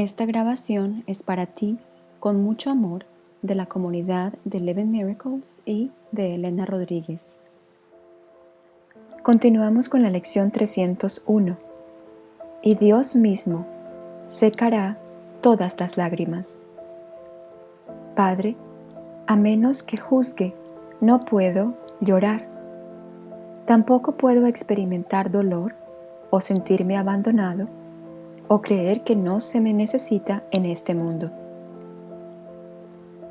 Esta grabación es para ti con mucho amor de la comunidad de Eleven Miracles y de Elena Rodríguez. Continuamos con la lección 301. Y Dios mismo secará todas las lágrimas. Padre, a menos que juzgue, no puedo llorar. Tampoco puedo experimentar dolor o sentirme abandonado o creer que no se me necesita en este mundo.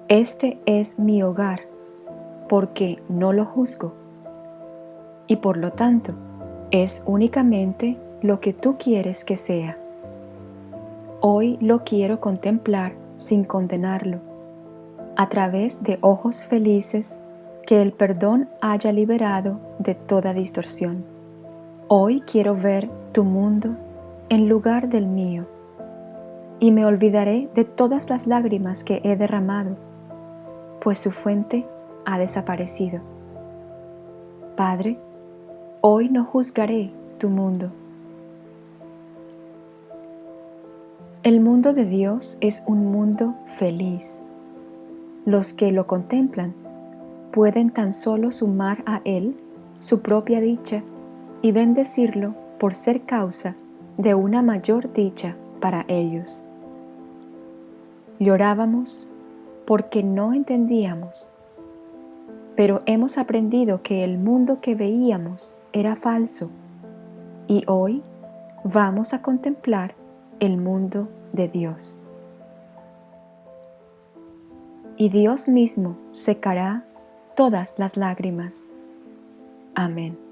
Este es mi hogar porque no lo juzgo y por lo tanto es únicamente lo que tú quieres que sea. Hoy lo quiero contemplar sin condenarlo, a través de ojos felices que el perdón haya liberado de toda distorsión. Hoy quiero ver tu mundo en lugar del mío, y me olvidaré de todas las lágrimas que he derramado, pues su fuente ha desaparecido. Padre, hoy no juzgaré tu mundo. El mundo de Dios es un mundo feliz. Los que lo contemplan pueden tan solo sumar a Él su propia dicha y bendecirlo por ser causa de una mayor dicha para ellos. Llorábamos porque no entendíamos, pero hemos aprendido que el mundo que veíamos era falso y hoy vamos a contemplar el mundo de Dios. Y Dios mismo secará todas las lágrimas. Amén.